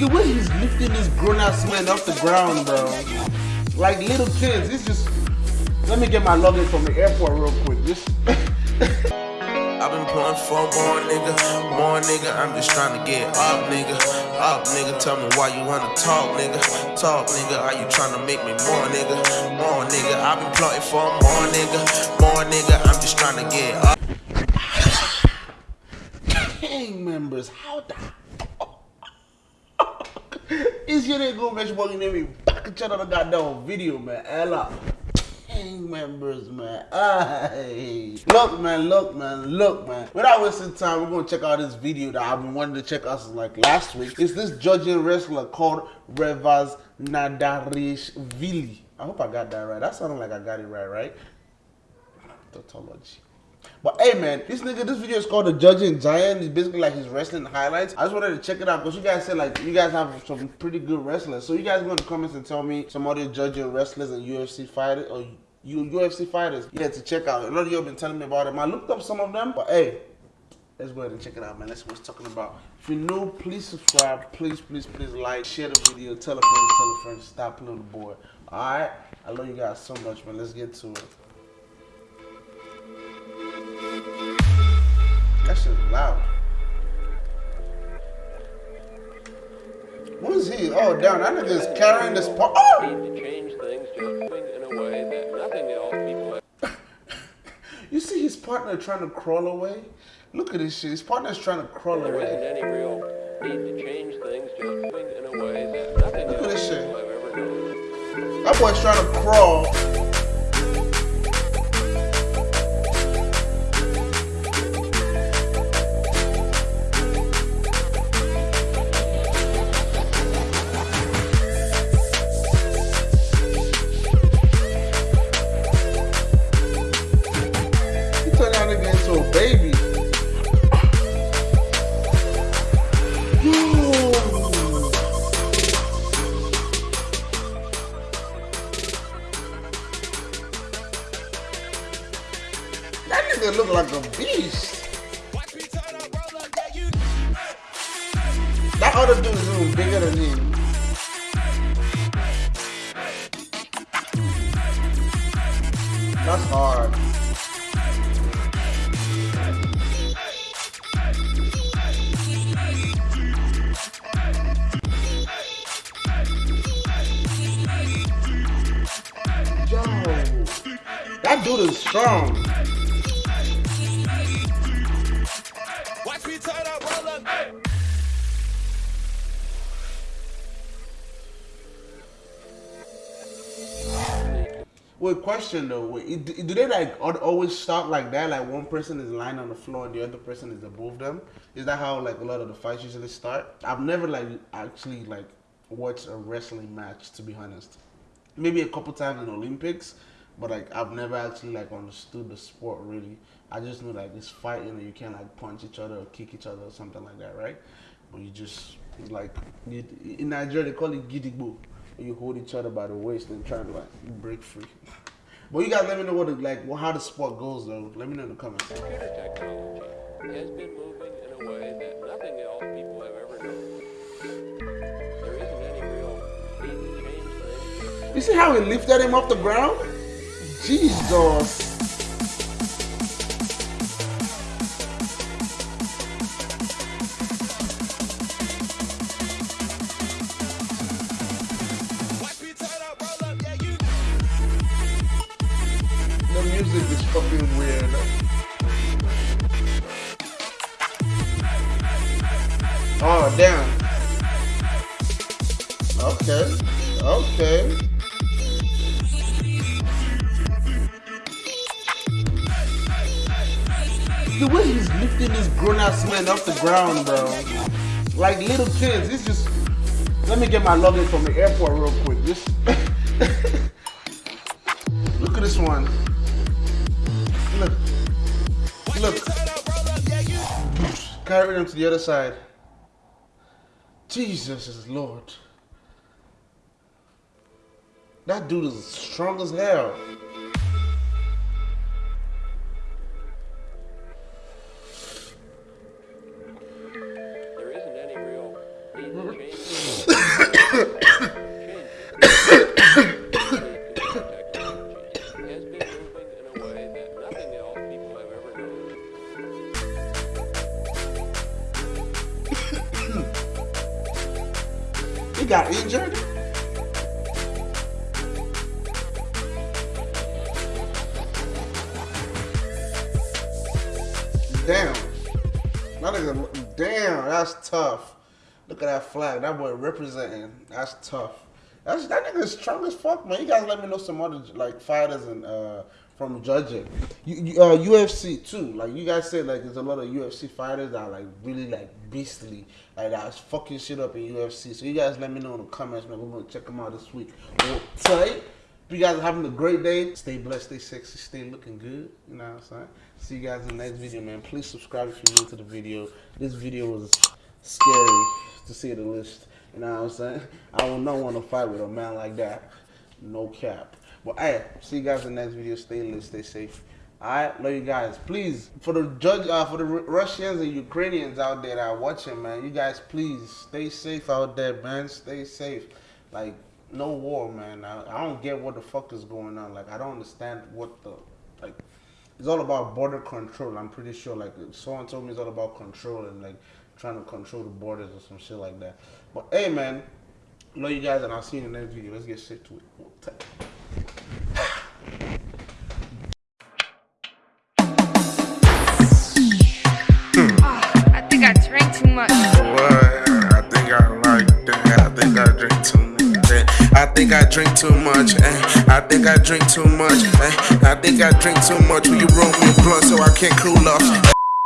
The way he's lifting this grown ass man off the ground, bro. Like little kids. It's just. Let me get my luggage from the airport real quick. Just. I've been pulling for more nigga, more nigga. I'm just trying to get up, nigga. Up, nigga. Tell me why you wanna talk, nigga. Talk, nigga. Are you trying to make me more, nigga? More nigga. I've been plotting for more nigga, more nigga. I'm just trying to get up. gang members, how the Is your nigga make sure you name me back at the goddamn video, man. Ella. Gang members, man. Ay. Look, man, look, man, look, man. Without wasting time, we're gonna check out this video that I've been wanting to check out since like last week. It's this Georgian wrestler called Revaz Nadarishvili. I hope I got that right. That sounded like I got it right, right? Tautology. But hey man, this nigga, this video is called the Georgian Giant. It's basically like his wrestling highlights. I just wanted to check it out because you guys said like you guys have some pretty good wrestlers. So you guys go in the comments and tell me some other Georgian wrestlers and UFC fighters or you UFC fighters. Yeah, to check out. A lot of you have been telling me about them. I looked up some of them, but hey, let's go ahead and check it out, man. Let's see what it's talking about. If you're new, please subscribe. Please, please, please like, share the video, tell a friend, tell a friend, stop the board. Alright? I love you guys so much, man. Let's get to it. That shit's loud. What is he? Oh, damn, that nigga is carrying this part. Oh! need to change things just in a way that nothing else people You see his partner trying to crawl away? Look at this shit. His partner's trying to crawl there isn't away. any real need to change things just in a way that nothing Look at this shit. people have ever known. That boy's trying to crawl. That nigga look like a beast. That other dude is even bigger than him. That's hard. That dude is strong. Wait, question though. Wait, do do they like always start like that? Like one person is lying on the floor and the other person is above them? Is that how like a lot of the fights usually start? I've never like actually like watched a wrestling match to be honest. Maybe a couple times in Olympics, but like I've never actually like understood the sport really. I just know like it's fighting and you can't like punch each other or kick each other or something like that, right? But you just like you, in Nigeria they call it gidigbo. You hold each other by the waist and try to like break free. But you guys let me know what the, like how the sport goes though. Let me know in the comments. Computer technology has been moving in a way that nothing else people have ever known. There isn't any real need to change You see how he lifted him off the ground? Jesus. Oh damn. Okay. Okay. The way he's lifting this grown ass man off the ground, bro. Like little kids. It's just let me get my luggage from the airport real quick. Just look at this one. Look. Look. Carry them to the other side. Jesus is Lord. That dude is strong as hell. Got injured. Damn. That nigga, damn, that's tough. Look at that flag. That boy representing. That's tough. That's that nigga is strong as fuck, man. You guys let me know some other like fighters and uh from judging. You, you, uh, UFC too. Like you guys said, like there's a lot of UFC fighters that are like really like beastly, like that's fucking shit up in UFC. So you guys let me know in the comments, man. We're gonna check them out this week. Hold tight. You guys are having a great day, stay blessed, stay sexy, stay looking good. You know what I'm saying? See you guys in the next video, man. Please subscribe if you're new to the video. This video was scary to see the list. You know what I'm saying? I would not want to fight with a man like that. No cap. But hey, see you guys in the next video. Stay lit, stay safe. Alright, love you guys. Please, for the judge, uh, for the Ru- Russians and Ukrainians out there that are watching, man, you guys please stay safe out there, man. Stay safe. Like no war, man. I, I don't get what the fuck is going on. Like I don't understand what the like. It's all about border control. I'm pretty sure. Like someone told me, it's all about control and like trying to control the borders or some shit like that. But hey, man, love you guys, and I'll see you in the next video. Let's get shit to it. What? I think I like that. I think I drink too much. eh. I think I drink too much. eh. I think I drink too much. eh. I think I drink too much. Will you roll me a blunt so I can't cool off?